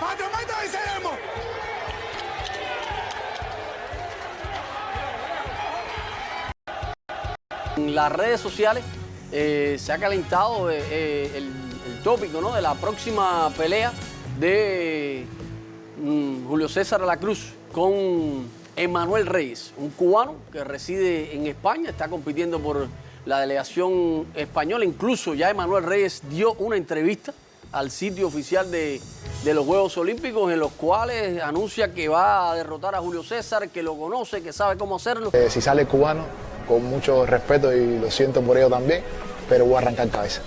¡Mata, venceremos! En las redes sociales eh, se ha calentado eh, eh, el, tópico ¿no? de la próxima pelea de mm, Julio César la Cruz con Emanuel Reyes, un cubano que reside en España, está compitiendo por la delegación española. Incluso ya Emanuel Reyes dio una entrevista al sitio oficial de, de los Juegos Olímpicos en los cuales anuncia que va a derrotar a Julio César, que lo conoce, que sabe cómo hacerlo. Eh, si sale cubano, con mucho respeto y lo siento por ello también, pero voy a arrancar cabeza.